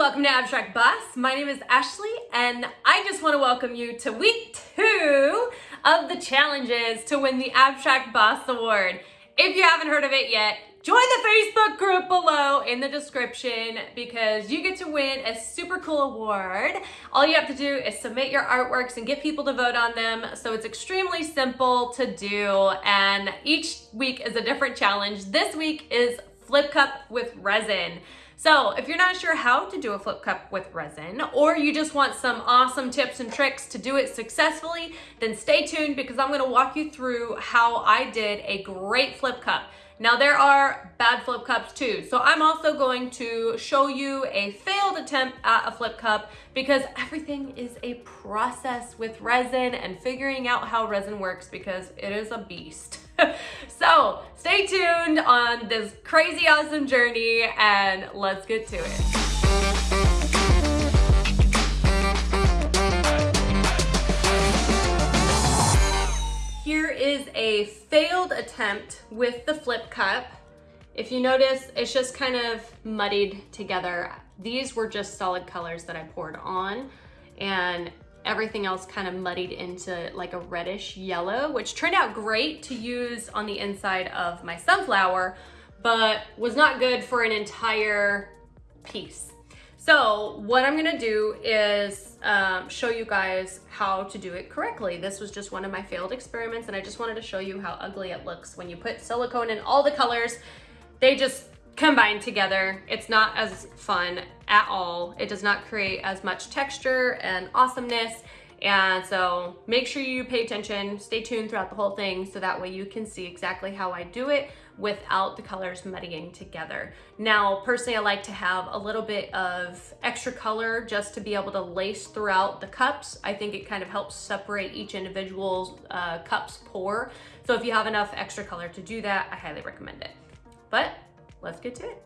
welcome to Abstract Boss. My name is Ashley and I just want to welcome you to week two of the challenges to win the Abstract Boss Award. If you haven't heard of it yet, join the Facebook group below in the description because you get to win a super cool award. All you have to do is submit your artworks and get people to vote on them. So it's extremely simple to do and each week is a different challenge. This week is Flip Cup with Resin. So if you're not sure how to do a flip cup with resin, or you just want some awesome tips and tricks to do it successfully, then stay tuned because I'm gonna walk you through how I did a great flip cup. Now there are bad flip cups too. So I'm also going to show you a failed attempt at a flip cup because everything is a process with resin and figuring out how resin works because it is a beast. so stay tuned on this crazy awesome journey and let's get to it. Here is a failed attempt with the flip cup. If you notice, it's just kind of muddied together. These were just solid colors that I poured on and everything else kind of muddied into like a reddish yellow, which turned out great to use on the inside of my sunflower, but was not good for an entire piece. So what I'm gonna do is um, show you guys how to do it correctly. This was just one of my failed experiments and I just wanted to show you how ugly it looks when you put silicone in all the colors. They just combined together. It's not as fun at all. It does not create as much texture and awesomeness. And so make sure you pay attention, stay tuned throughout the whole thing so that way you can see exactly how I do it without the colors muddying together. Now, personally, I like to have a little bit of extra color just to be able to lace throughout the cups. I think it kind of helps separate each individual uh, cup's pour. So if you have enough extra color to do that, I highly recommend it. But let's get to it.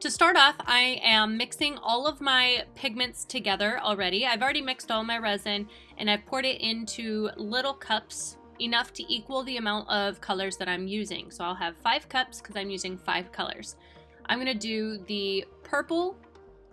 To start off, I am mixing all of my pigments together already. I've already mixed all my resin and I've poured it into little cups enough to equal the amount of colors that I'm using. So I'll have five cups because I'm using five colors. I'm gonna do the purple,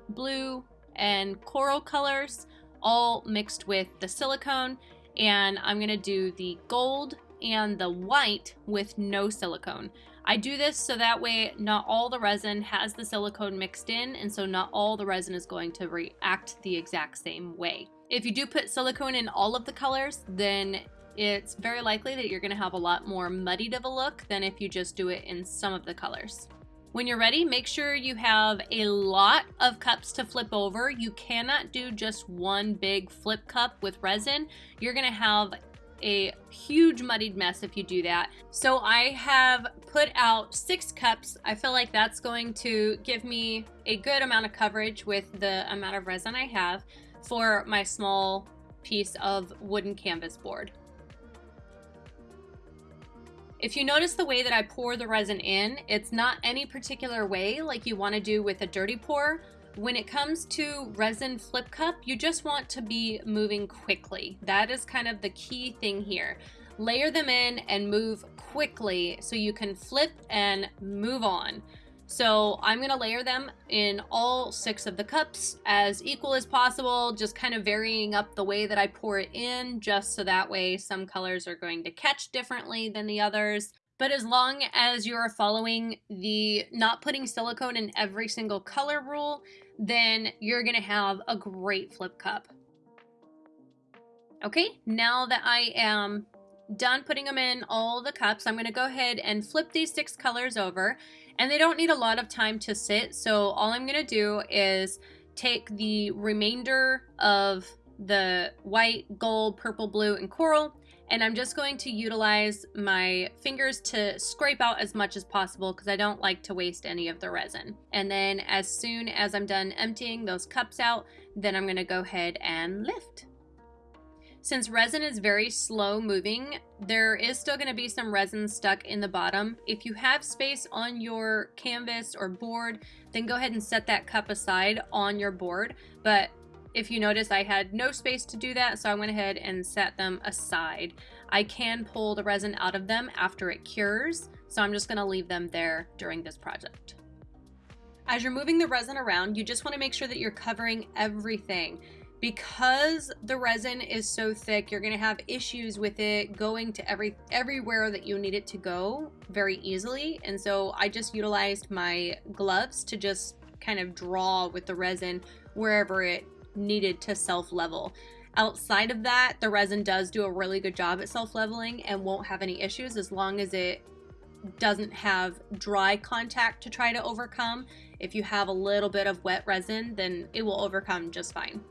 blue, and coral colors all mixed with the silicone and I'm gonna do the gold and the white with no silicone. I do this so that way not all the resin has the silicone mixed in and so not all the resin is going to react the exact same way. If you do put silicone in all of the colors, then it's very likely that you're going to have a lot more muddied of a look than if you just do it in some of the colors. When you're ready, make sure you have a lot of cups to flip over. You cannot do just one big flip cup with resin. You're gonna have a huge muddied mess if you do that. So I have put out six cups. I feel like that's going to give me a good amount of coverage with the amount of resin I have for my small piece of wooden canvas board. If you notice the way that I pour the resin in, it's not any particular way like you want to do with a dirty pour. When it comes to resin flip cup, you just want to be moving quickly. That is kind of the key thing here. Layer them in and move quickly so you can flip and move on. So I'm gonna layer them in all six of the cups as equal as possible, just kind of varying up the way that I pour it in, just so that way some colors are going to catch differently than the others. But as long as you're following the not putting silicone in every single color rule, then you're gonna have a great flip cup. Okay, now that I am done putting them in all the cups, I'm gonna go ahead and flip these six colors over and they don't need a lot of time to sit. So all I'm gonna do is take the remainder of the white, gold, purple, blue, and coral and I'm just going to utilize my fingers to scrape out as much as possible because I don't like to waste any of the resin. And then as soon as I'm done emptying those cups out, then I'm going to go ahead and lift. Since resin is very slow moving, there is still going to be some resin stuck in the bottom. If you have space on your canvas or board, then go ahead and set that cup aside on your board. But if you notice, I had no space to do that, so I went ahead and set them aside. I can pull the resin out of them after it cures, so I'm just gonna leave them there during this project. As you're moving the resin around, you just want to make sure that you're covering everything. Because the resin is so thick, you're going to have issues with it going to every everywhere that you need it to go very easily. And so I just utilized my gloves to just kind of draw with the resin wherever it needed to self-level. Outside of that, the resin does do a really good job at self-leveling and won't have any issues as long as it doesn't have dry contact to try to overcome. If you have a little bit of wet resin, then it will overcome just fine.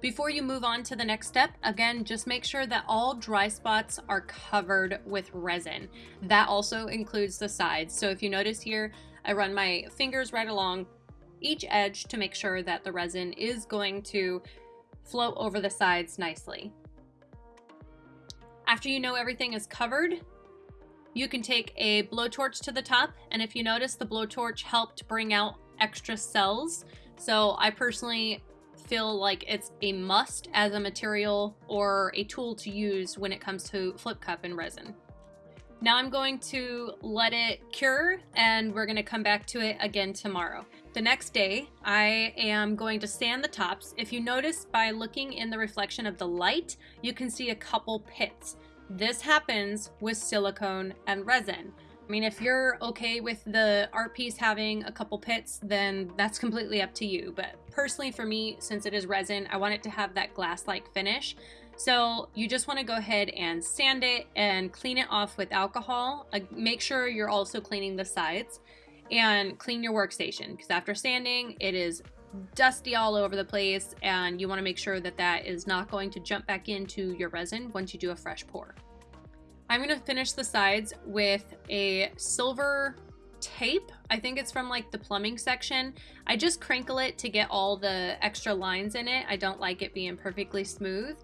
Before you move on to the next step, again, just make sure that all dry spots are covered with resin. That also includes the sides. So if you notice here, I run my fingers right along each edge to make sure that the resin is going to flow over the sides nicely. After you know everything is covered, you can take a blowtorch to the top, and if you notice, the blowtorch helped bring out extra cells. So I personally feel like it's a must as a material or a tool to use when it comes to flip cup and resin. Now I'm going to let it cure and we're going to come back to it again tomorrow. The next day, I am going to sand the tops. If you notice by looking in the reflection of the light, you can see a couple pits. This happens with silicone and resin. I mean, if you're okay with the art piece having a couple pits, then that's completely up to you. But personally for me, since it is resin, I want it to have that glass-like finish. So you just want to go ahead and sand it and clean it off with alcohol. Make sure you're also cleaning the sides and clean your workstation because after sanding, it is dusty all over the place and you want to make sure that that is not going to jump back into your resin once you do a fresh pour. I'm going to finish the sides with a silver tape. I think it's from like the plumbing section. I just crinkle it to get all the extra lines in it. I don't like it being perfectly smooth.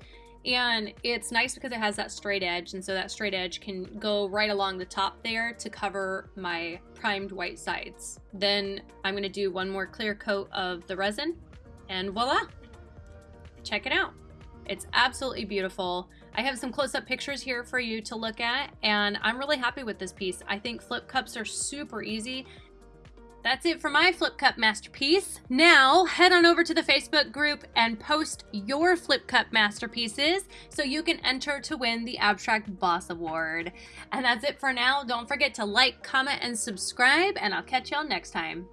And it's nice because it has that straight edge, and so that straight edge can go right along the top there to cover my primed white sides. Then I'm gonna do one more clear coat of the resin, and voila! Check it out. It's absolutely beautiful. I have some close-up pictures here for you to look at, and I'm really happy with this piece. I think flip cups are super easy. That's it for my flip cup masterpiece. Now head on over to the Facebook group and post your flip cup masterpieces so you can enter to win the Abstract Boss Award. And that's it for now. Don't forget to like, comment, and subscribe, and I'll catch y'all next time.